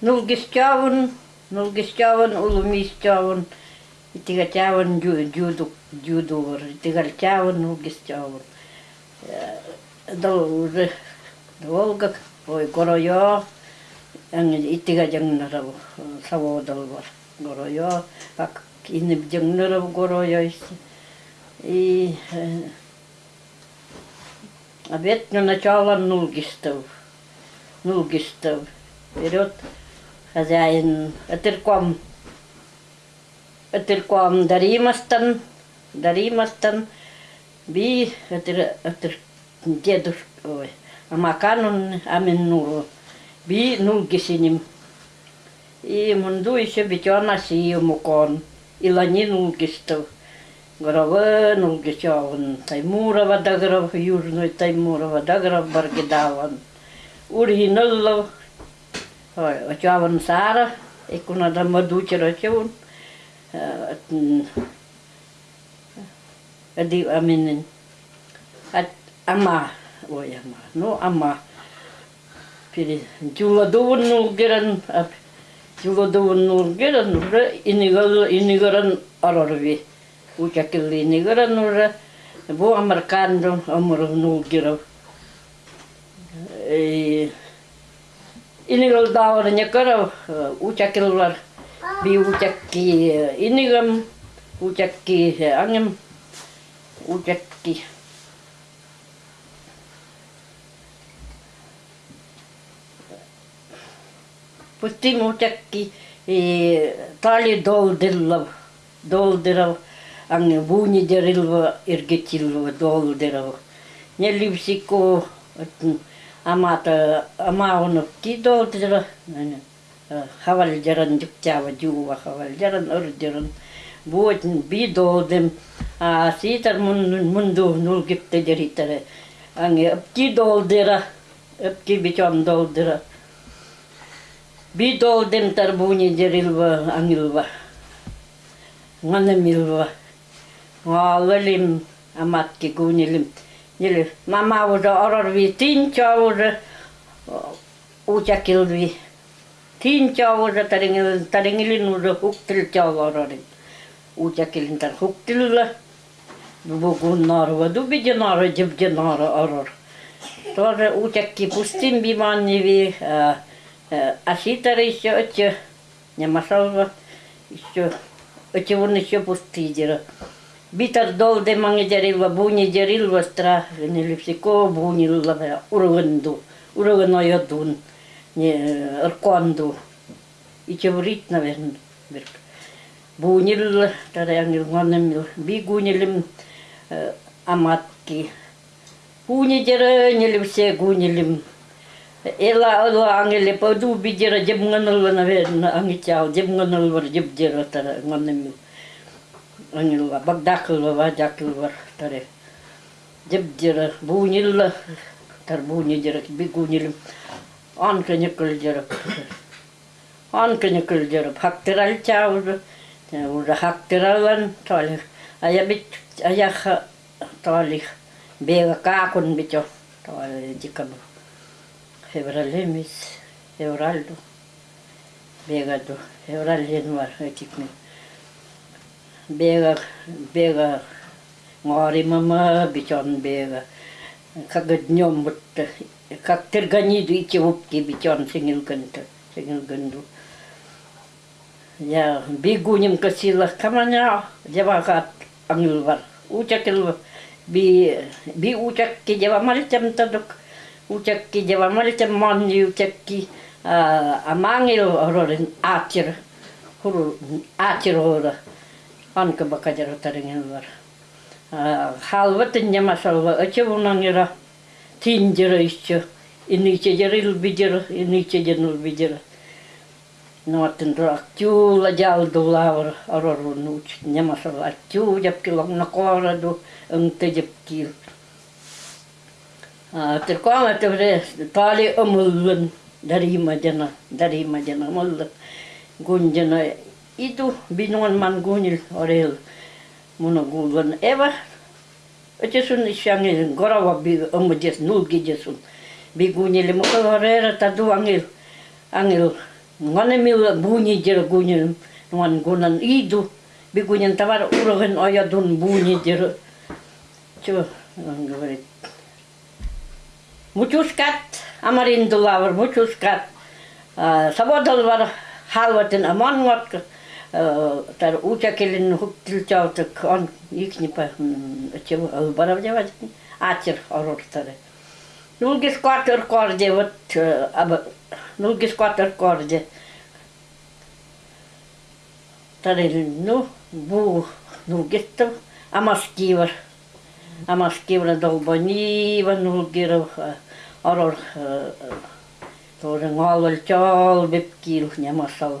нулгистявын, нулгистявын, улумистявын, итигатявын дюдук, дюдувар, итигальтявын, нулгистявын. Дол уже долго, ой, горойо, итига жаңнарав саводал бар. Горойо, как инеп жаңнарав горойо И обед на начало нулгистов. Нулгистов. Вперед хозяин Атырком. Атырком Даримастан. Даримастан. Би Атыр Атыр дедушка. Ой. Амаканун Аминнуру. Би нулгисиним. И мунду еще битёна сию мукон. Илани нулгистов. Горовы нулгичаван. Таймурова дагров, южной Таймурова дагров баргидаван. otiava în țară, e cu una de măduceră ce un... Eh, mm, eh, adi, amin, ama, oi ama, nu ama. Piri, jula două nu geran, jula două nu geran, inigal, inigaran arorvi. Ucakil inigaran, bu amarcandu, amur nu. ini kalau ne kalau uçak uh, yıllar bir uçak ki uh, inigam uçak ki uh, angem uçak ki. Putti uçak ki tali doldillav doldirav angem vuni derilva irgetilva doldirav ne lipsiko atın хавал жаран дюктява дюва хавал жаран ордиран. Вот би долдем, а ситар мун мунду нул гипте деритаре. Анне апки долдира, апки бичам долдира. Бидолдем тарбуни дерилва ангилва. Нганамилва. Нгалалим аматки гунилим. Нили мама уже орорви тинча уже учакилви. Тинча уже тарингил тарингилин уже хуктил чава орорин. Учакилин тар хуктилла. Бугун нарва дубиде нара жибде нара орор. Тоже учакки пустим биманниви. А А ситара еще отче, не масалва, еще, отче вон еще пустые Битар дол де манги дерилва, буни дерилва стра, не липсико бунилла, урванду, урвано ядун, не арканду. И чеврит, наверное, берк. Бунилла, тогда ангел гонемил, бигунилим аматки. Буни дера, не липсе гунилим, Ela ela angele pa du bidira jeb nganal na ve анилла багдакылла вадякылла таре жебдера буунилла тар бууни жерек бигунилим анка никл жерек анка никл жерек хактирал чаузу уже хактиралан толих а я бит а я толих бега какун битё толих декабрь феврале месяц февральду бегаду февраль январь этих месяцев bega bega ngori mama bichon bega. Kagad nyom mut kag tergani du ichi wup ki bichon singil gendu singil gendu. Ya bigu guñum ka kamanya jawa kat angil war. Ucakil bi bi ucak ki jawa maritam taduk ucak ki jawa maritam mon ni ucak ki amangil orang atir huru atir hororin aatir huru aatir hora anka bakajara taringin var halvatin yamasalva achavunangira tinjira ischa iniche jaril bijira iniche janul bijira nuotin rakjuula jaldulavara arorun uch nyamasalla acju japkilong nakoradu ungte japkil Terkoma tevre tali omulun dari majana dari majana mulla gunjana itu binuan man gunil orel muna gulvan eva Oce sun ishangil gorawa bi omujes nulgi jesun bi gunil mo orera tadu angil angil Нганемила буни дер гунин, нуан гунан иду, бегунин товар урагын аядун буни дер. Чё, он говорит, мучускат, амариндулавр, мучускат, саводал var amanvat, тар учакелин хуктилчаутык, он икнипа, чего, албаравдевать, атер орортары. Нулгис квартер корде, вот, нулгис квартер корде. Тарил, ну, бу, нулгистов, амаскивар. Амаскивар долбанива, нулгиров, орор, тоже нгалвал чал, бепкил, нямасал.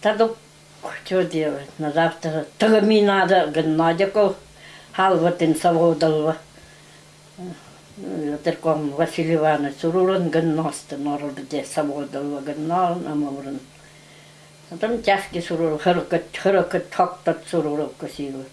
Таду что делать? На завтра. Тагами надо, гнадяков, халватин саводалва. Терком Василий Иванович сурурын гынности норылды саводалва гыннал намаврын. Там тяжкий сурур, хыркыт, хыркыт, токтат сурур косилы.